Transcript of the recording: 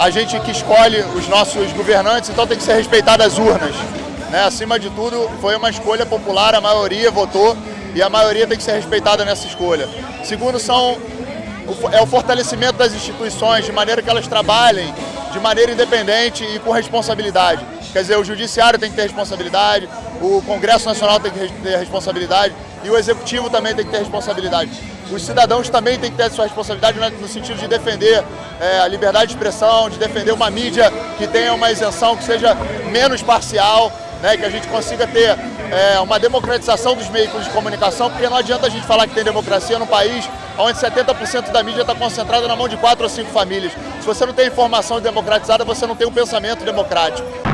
a gente que escolhe os nossos governantes, então tem que ser respeitado as urnas. Né? Acima de tudo, foi uma escolha popular, a maioria votou e a maioria tem que ser respeitada nessa escolha. Segundo, são, é o fortalecimento das instituições, de maneira que elas trabalhem de maneira independente e com responsabilidade. Quer dizer, o Judiciário tem que ter responsabilidade, o Congresso Nacional tem que ter responsabilidade e o Executivo também tem que ter responsabilidade. Os cidadãos também têm que ter sua responsabilidade no sentido de defender é, a liberdade de expressão, de defender uma mídia que tenha uma isenção, que seja menos parcial, né, que a gente consiga ter é, uma democratização dos meios de comunicação, porque não adianta a gente falar que tem democracia num país onde 70% da mídia está concentrada na mão de quatro ou cinco famílias. Se você não tem informação democratizada, você não tem um pensamento democrático.